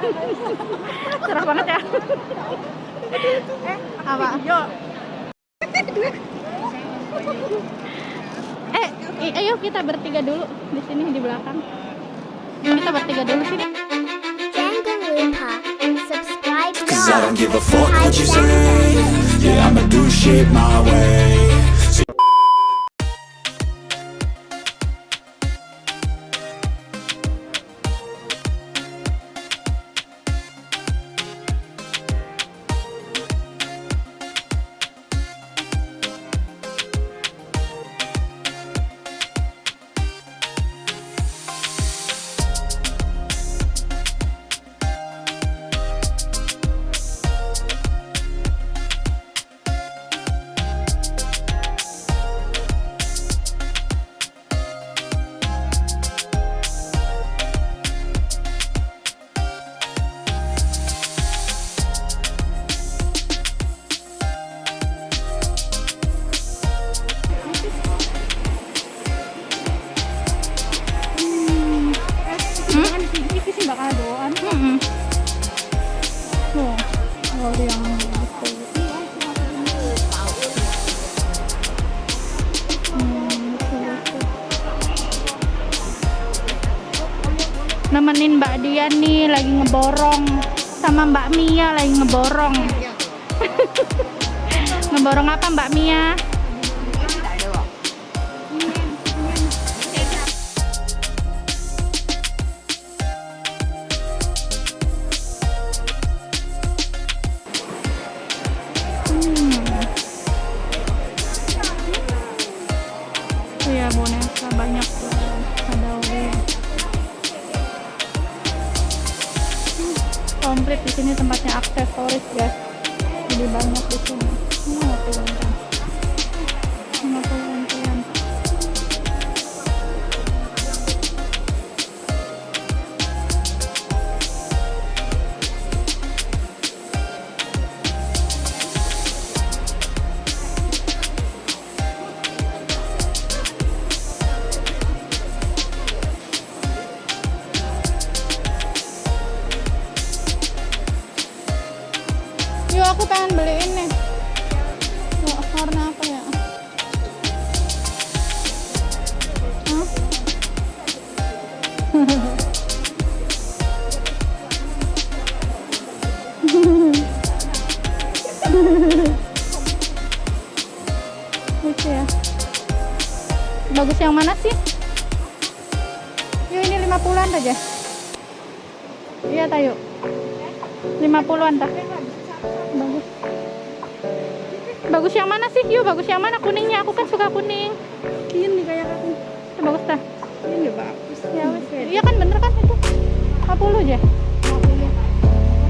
cerah banget ya. Eh, apa? Yo. eh i- ayo kita bertiga dulu di sini di belakang. Kita bertiga dulu sini. Cause I don't give a fuck what you say. Yeah, I'ma do shit my way ngeborong sama Mbak Mia lagi ngeborong. Ngeborong apa Mbak Mia Lucu ya. Bagus yang mana sih? Yuk ini 50-an aja. Iya tayo. 50-an tak? Bagus. Bagus yang mana sih? Yuk bagus yang mana? Kuningnya aku kan suka kuning. Ini kayak aku. Itu bagus dah. Ini bagus. Ya wes. Iya kan bener kan itu. 50 aja.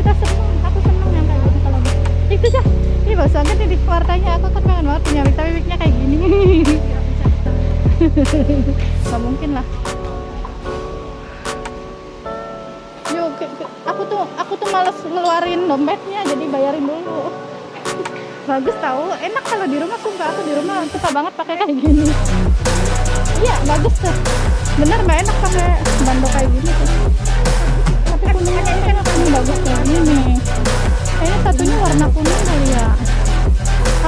Kita seneng, aku seneng yang kayak gitu kalau gitu. Itu aja. Ini bagus banget ini warnanya. Aku kan pengen banget punya wig, tapi wignya kayak gini. Gak mungkin lah. Yuk, aku tuh aku tuh males ngeluarin dompetnya, jadi bayarin dulu. Bagus tahu, enak kalau di rumah sumpah aku di rumah suka banget pakai kayak gini. Iya, bagus tuh. Bener mbak enak pakai bando kayak gini tuh. Tapi kuningnya ini kan kuning bagus tuh. Ini kayaknya satunya warna kuning kali ya.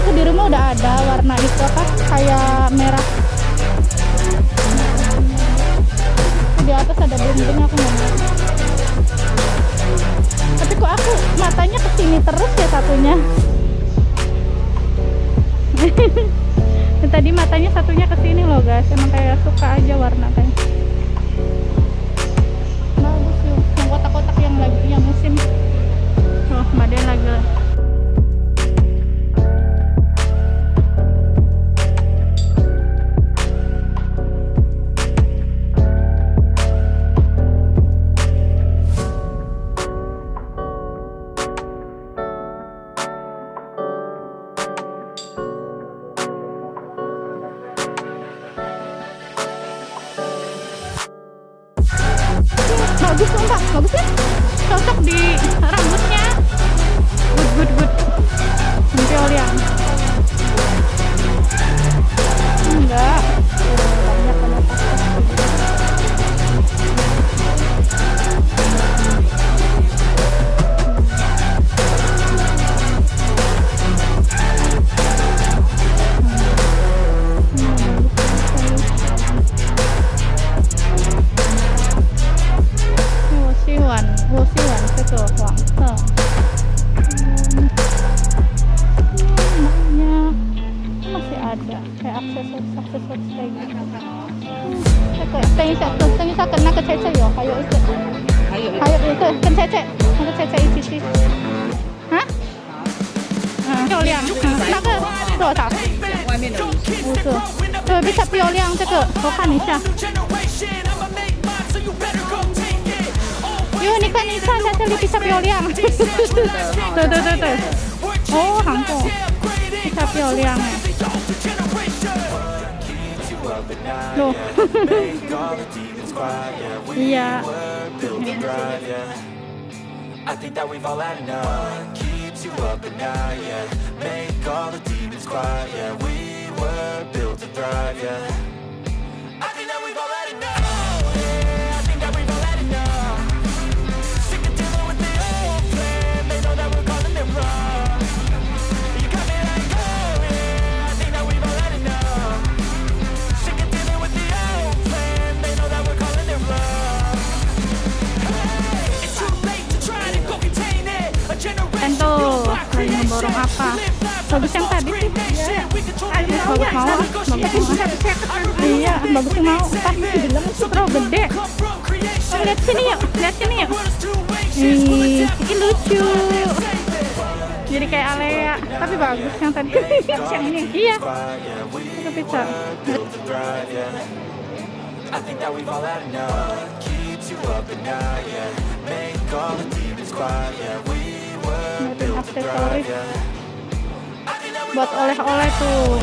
Aku di rumah udah ada warna itu apa? Kayak merah. Di atas ada bling-bling aku nggak. Tapi kok aku matanya ke sini terus ya satunya. Tadi matanya satunya ke sini loh guys. Emang kayak suka aja warna kayak. bagus sumpah bagus ya. Cocok di rambutnya. Good good good. Nanti oliang ya. enggak. 看，你看在这里比较漂亮。对对对对。哦，韩国比较漂亮哎。Loh. Iya. I Bagus mau. Pas bilang terlalu gede. Oh, lihat sini yuk, lihat sini yuk. Ih, ini lucu. Jadi kayak Alea, tapi bagus yang tadi. yang ini. Iya, itu bisa. Buat oleh-oleh tuh.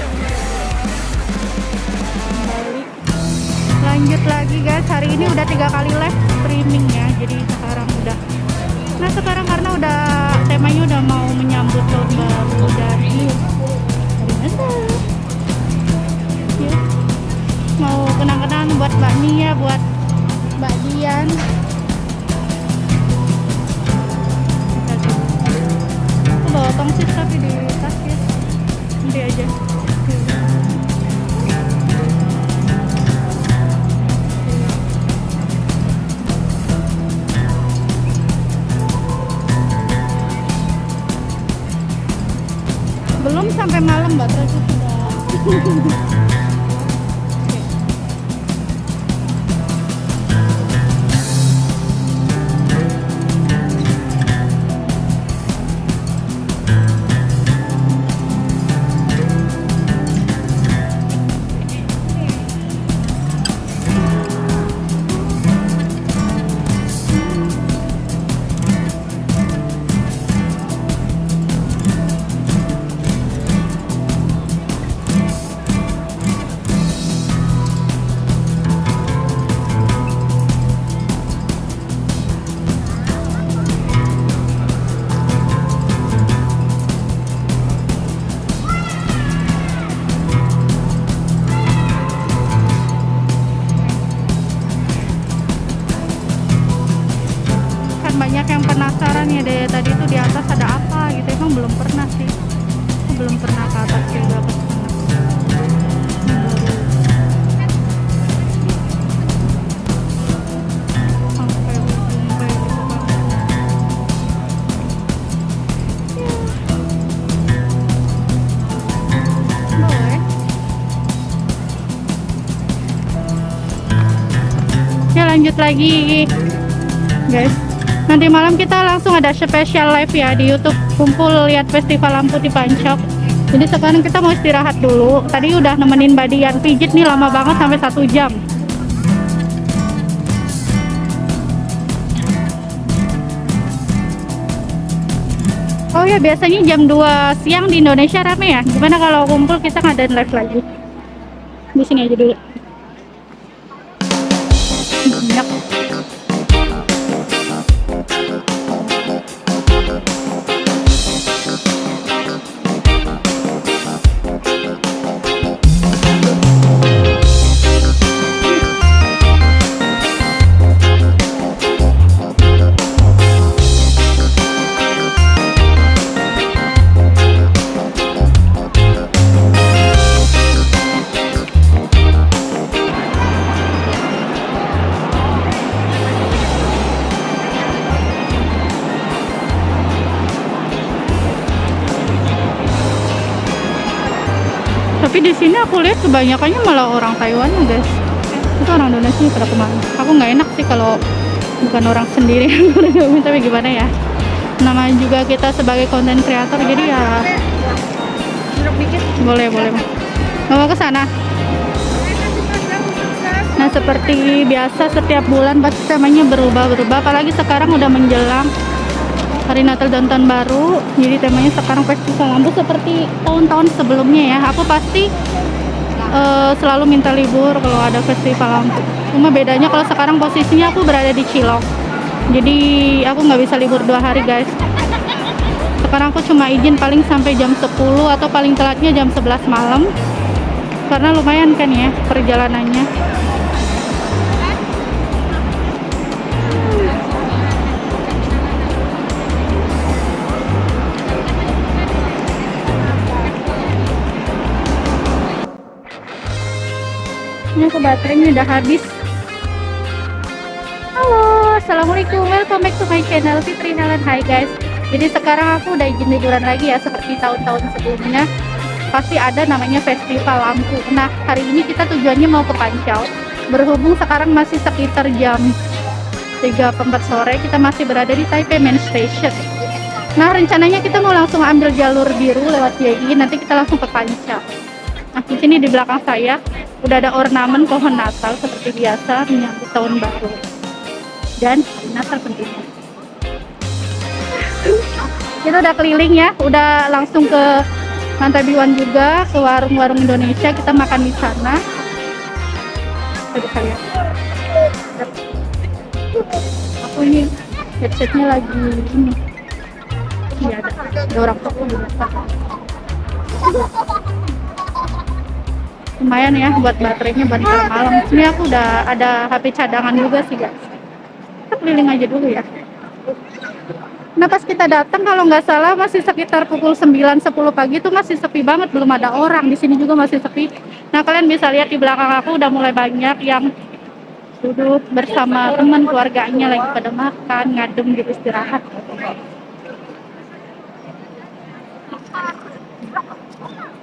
lanjut lagi guys. Hari ini udah tiga kali live streaming ya jadi sekarang udah nah sekarang karena udah temanya udah mau menyambut tahun baru dari ya mau kenang-kenang buat Mbak Nia buat Mbak Dian. Bawa tongsis tapi di nanti aja belum sampai malam mbak. Terus lanjut lagi. Guys nanti malam kita langsung ada spesial live ya di YouTube. Kumpul lihat festival lampu di Pancok jadi sekarang kita mau istirahat dulu. Tadi udah nemenin Mbak Dian. Pijit nih lama banget sampai satu jam. Oh ya biasanya jam 2 siang di Indonesia rame ya. Gimana kalau kumpul kita ngadain live lagi? Di sini aja dulu tapi di sini aku lihat kebanyakannya malah orang Taiwan ya guys. Itu orang Indonesia pada ke mana? Aku nggak enak sih kalau bukan orang sendiri tapi gimana ya? Namanya juga kita sebagai konten kreator jadi ya boleh boleh. Mau ke sana? Nah seperti biasa setiap bulan pasti temanya berubah-berubah apalagi sekarang udah menjelang hari Natal dan Tahun Baru. Jadi temanya sekarang festival lampu seperti tahun-tahun sebelumnya ya. Aku pasti eh, selalu minta libur kalau ada festival. Lampu cuma bedanya kalau sekarang posisinya aku berada di Cilok. Jadi aku nggak bisa libur dua hari guys. Sekarang aku cuma izin paling sampai jam 10 atau paling telatnya jam 11 malam. Karena lumayan kan ya perjalanannya ini aku baterainya udah habis. Halo assalamualaikum. Welcome back to my channel Fitri Nalan Hai guys. Jadi sekarang aku udah izin liburan lagi ya seperti tahun-tahun sebelumnya. Pasti ada namanya festival lampu. Nah hari ini kita tujuannya mau ke Pancau. Berhubung sekarang masih sekitar jam 3 4 sore kita masih berada di Taipei Main Station. Nah rencananya kita mau langsung ambil jalur biru lewat YI nanti kita langsung ke Pancau. Nah, di sini di belakang saya udah ada ornamen pohon Natal seperti biasa menyambut tahun baru dan Natal tentunya. Kita udah keliling ya, udah langsung ke Lantai Biwan juga, ke warung-warung Indonesia, kita makan di sana. Saya. Aku ini headsetnya lagi ini. Iya ada, ada orang toko di. Lumayan ya buat baterainya buat malam. Ini aku udah ada HP cadangan juga sih guys. Kita keliling aja dulu ya. Nah pas kita datang kalau nggak salah masih sekitar pukul 9-10 pagi itu masih sepi banget. Belum ada orang. Di sini juga masih sepi. Nah kalian bisa lihat di belakang aku udah mulai banyak yang duduk bersama teman keluarganya lagi pada makan ngadem gitu istirahat.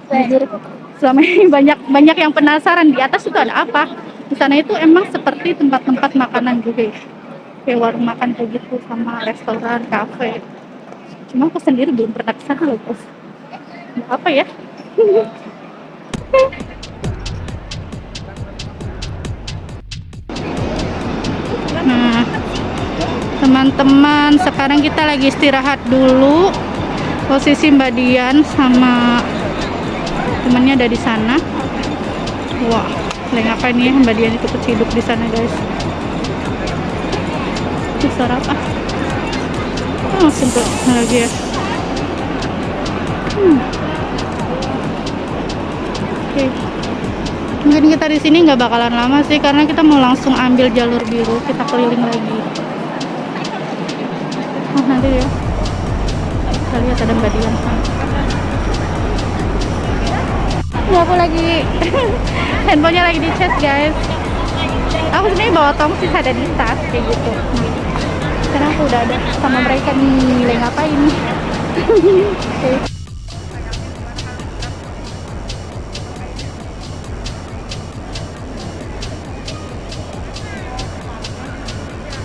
Jujur, selama ini banyak banyak yang penasaran di atas itu ada apa? Di sana itu emang seperti tempat-tempat makanan juga ya. Kayak warung makan kayak gitu sama restoran kafe. Cuma aku sendiri belum pernah ke sana loh bos. Apa ya? Nah teman-teman sekarang kita lagi istirahat dulu. Posisi Mbak Dian sama temannya ada di sana. Wah lagi ngapain ya? Mbak Dian itu keciduk di sana guys. Itu suara apa? Oh, ke lagi ya. Hmm. oke. Mungkin kita di sini nggak bakalan lama sih karena kita mau langsung ambil jalur biru. Kita keliling lagi. Oh nanti ya. Kita lihat ada mbak Dian Ini aku lagi handphonenya lagi di charge guys. Aku sebenarnya bawa tongsis ada di tas kayak gitu. Karena aku udah ada sama mereka nih lagi ngapain Oke.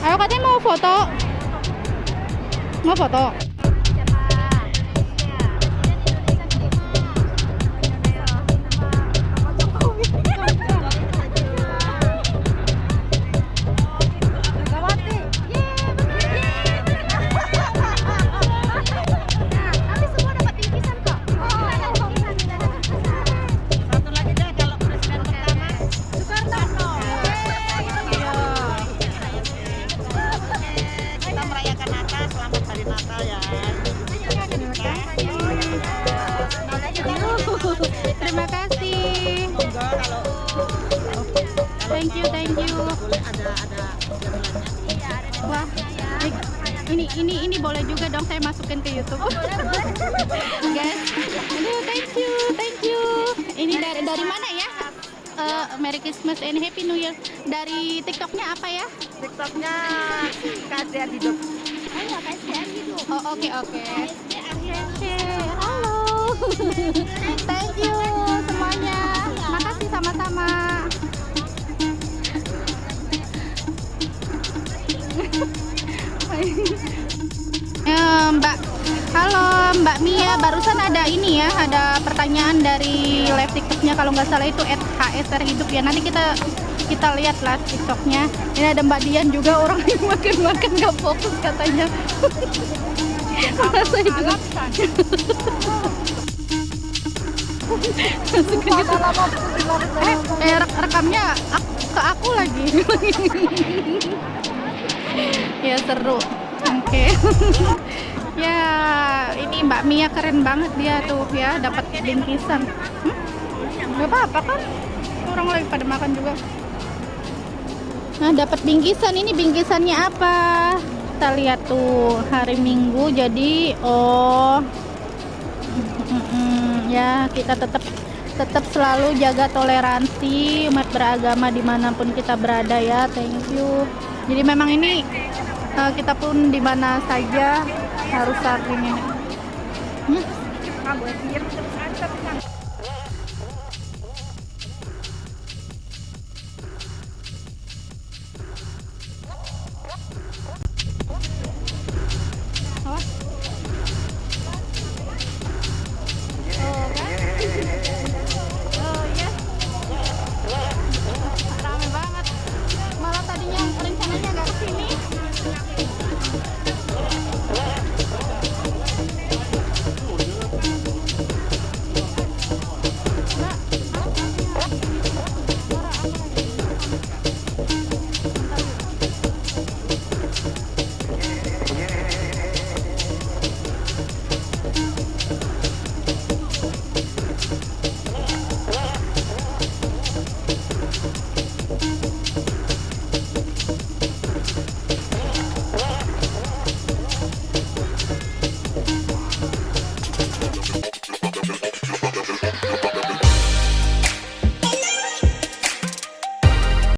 ayo katanya mau foto. Mau foto terima kasih. Thank you, thank you. Wah, ini ini ini boleh juga dong saya masukin ke YouTube. Oh, Guys, aduh thank you, thank you. Ini dari dari mana ya? uh, Merry Christmas and Happy New Year dari TikToknya apa ya? TikToknya KCR Hidup. Oh, iya, Hidup. Oh, oke, okay, oke. Okay. Thank you semuanya. Makasih sama-sama. Eh, Mbak, halo Mbak Mia. Barusan ada ini ya, ada pertanyaan dari live TikToknya kalau nggak salah itu @hsr hidup ya. Nanti kita kita lihat lah TikToknya. Ini ada Mbak Dian juga orang yang makan-makan nggak fokus katanya. Masa eh, eh rek- rekamnya ke aku lagi. ya seru. Oke. ya, ini Mbak Mia keren banget dia tuh ya, dapat bingkisan. Hmm? Gak apa-apa kan? Orang lagi pada makan juga. Nah, dapat bingkisan. Ini bingkisannya apa? Kita lihat tuh hari Minggu. Jadi, oh, ya kita tetap tetap selalu jaga toleransi umat beragama di mana pun kita berada ya. Thank you. Jadi memang ini eh, kita pun di mana saja harus saling ini. Hmm?